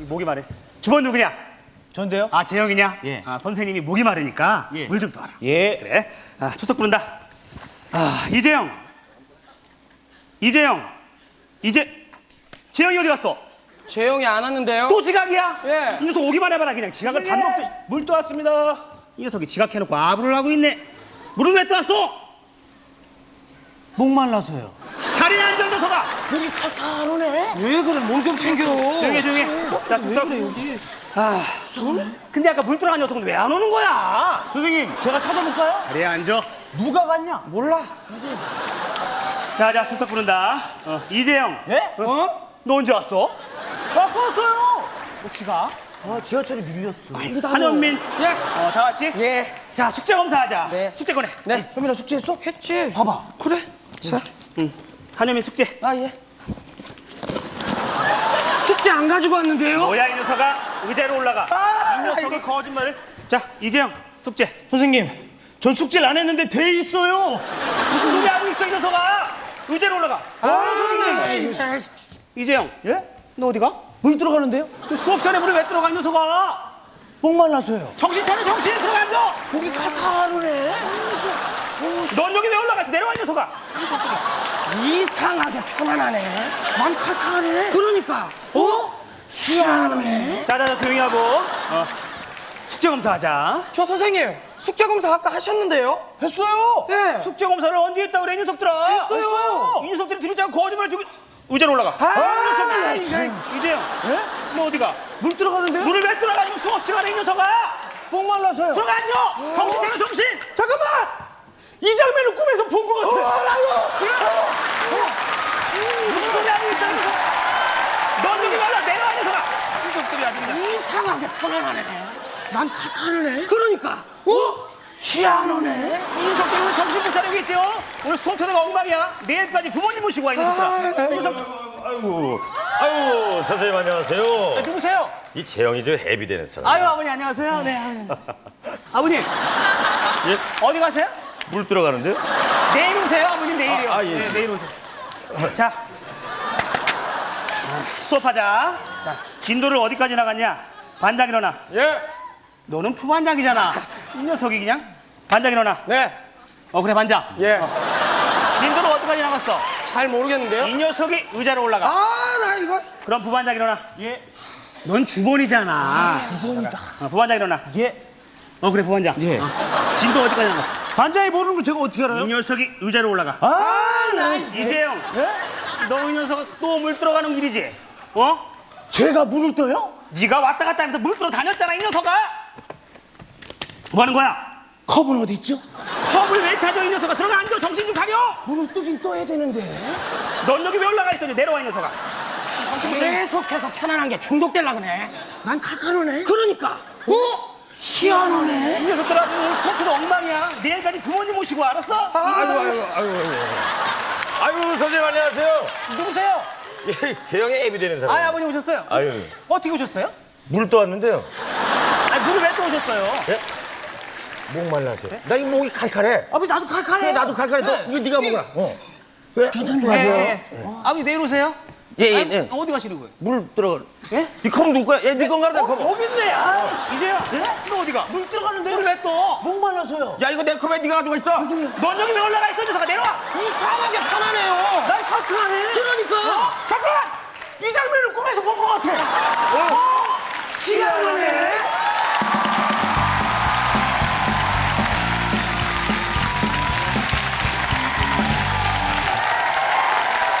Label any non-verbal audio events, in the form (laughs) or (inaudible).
예. 아, 목이 마르. 주번 누구냐? 전데요? 아, 재영이냐? 예. 아, 선생님이 목이 마르니까 예. 물좀 떠와라. 예. 그래. 아, 추석 부른다. 아, 이재영. 이재영. 이제 재영이 어디 갔어? 재영이 안 왔는데요? 또 지각이야? 예. 이 녀석 오기만 해봐라 그냥 지각을 밥 먹듯이 물 떠왔습니다. 이 녀석이 지각해놓고 아부를 하고 있네 물은 왜 떠왔어? 목 말라서요. 자리에 앉아 녀석아 목이 칼칼하네. 왜 그래? 몸좀 챙겨. 조용히 해 조용히 해자 추석 여기? 아 근데 아까 물 들어간 녀석은 왜 안 오는 거야? 선생님, 제가 찾아볼까요? 자리에 앉아 누가 갔냐? 몰라. 자자 추석 부른다 어, 이재영 예? 어? 너 언제 왔어? 아까 왔어요. 혹시 가? 아, 지하철이 밀렸어. 한현민 예. 어, 다 왔지? 예. 자 숙제 검사하자 네. 숙제 꺼내 네. 현민아 숙제했어? 했지. 봐봐. 그래. 자. 응. 한현민 숙제 아, 예. 숙제 안 가지고 왔는데요? 뭐야 이 녀석아 의자로 올라가 아, 이 녀석이 거짓말을 자 이재영 숙제 선생님, 전 숙제를 안 했는데 돼 있어요. 무슨 소리 하고 있어 이 녀석아 의자로 올라가 아, 선생님. 이재영 예? 너 어디가? 물 들어가는데요? 저 수업 시간에 물에 왜 들어가 이 녀석아 목말라서요. 정신 차려 정신 들어가 앉아 목이 칼칼하네. 넌 여기 왜 올라갔어 내려와 이 녀석아 이상하게 편안하네. 난 칼칼해. 그러니까. 어? 희한하네. 자자자 조용히 하고 어. 숙제 검사하자 저 선생님, 숙제 검사 아까 하셨는데요? 했어요. 예. 숙제 검사를 언제 했다고 그래 이 녀석들아 했어요. 이 녀석들이 들이자고 거짓말 주고 의자로 올라가 아, 이재영 예? 너 어디가? 물 들어가는데요? 물을 왜 들어가 지금 수업 시간에 이 녀석아 목말라서요. 들어가 앉아 정신 차려 정신 잠깐만. 이 장면을 꿈에서 본 것 같아. 무슨 소리 하고 있어 넌 여기 말라 내려와 이 녀석아 이 녀석들 이 이상하게 편안하네. 난 칼칼하네. 그러니까. 어? 희한하네. 이 녀석들 오늘 정신 못 차리겠지 요 오늘 수업 태도가 엉망이야 내일까지 부모님 모시고 와이 이 녀석 아이고, 아이고, 선생님 안녕하세요. 누구세요? 이 재영이 저 해비되는 사람. 아유 아버님 안녕하세요 네 아버님 (laughs) 아버님 예? 어디 가세요? 물 들어가는데요? 내일 오세요 아버님 내일이요 아, 아, 예. 네, 내일 오세요 자 수업하자 자 진도를 어디까지 나갔냐 반장 일어나 예. 너는 부반장이잖아 이 녀석이 그냥 반장 일어나 네. 어 그래 반장 예. 진도를 어디까지 나갔어 잘 모르겠는데요? 이 녀석이 의자로 올라가 아, 나 이거. 그럼 부반장 일어나 예 넌 주번이잖아 주번이다 어, 부반장 일어나 예. 어 그래 부반장 예. 어. 진도 어디까지 나갔어 반장이 모르는 걸 제가 어떻게 이 알아요? 녀석이 의자로 올라가 아, 나 이재영 예? 너이 녀석 또 물 들어가는 일이지 어? 제가 물을 떠요? 네가 왔다 갔다 하면서 물 들어 다녔잖아 이 녀석아 뭐 하는 거야? 컵은 어디 있죠? 컵을 왜 찾아 이 녀석아 들어가 앉아 정신 좀 차려 물을 뜨긴 떠야 되는데. 넌 여기 왜 올라가 있어 내려와 이 녀석아 계속해서 편안한 게 중독될라 그네. 난 칼칼하네. 그러니까. 어? 희한하네. 이 녀석들아 오늘 수업도 엉망이야 내일까지 부모님 모시고 알았어? 아이고, 아이고, 아이고. 아이고, 선생님 안녕하세요. 누구세요? 예, 재영이 해비되는 사람. 아 아버님 오셨어요? 아유, 어떻게 오셨어요? 물 떠왔는데요. 아니 물을 왜또 오셨어요? 목 말라서. 나 이 목이 칼칼해. 아버지, 나도 칼칼해. 그래, 나도 칼칼해. 너, 이거 네가 먹어라. 어. 왜? 예, 예. 아버님 내일 오세요? 예, 예, 예. 어디 가시는 거예요? 물 들어가. 예? 이 컵은 누구 거야? 예, 네 건가 보다, 컵. 여기 있네 아 이제야 너 어디가? 물 들어가는데. 물을 왜 또? 목 말라서요. 야, 이거 내 컵에 네가 가지고 있어. 넌 여기 왜 올라가 있어 이 녀석아 내려와 이상하게 편안해요. 난 칼칼하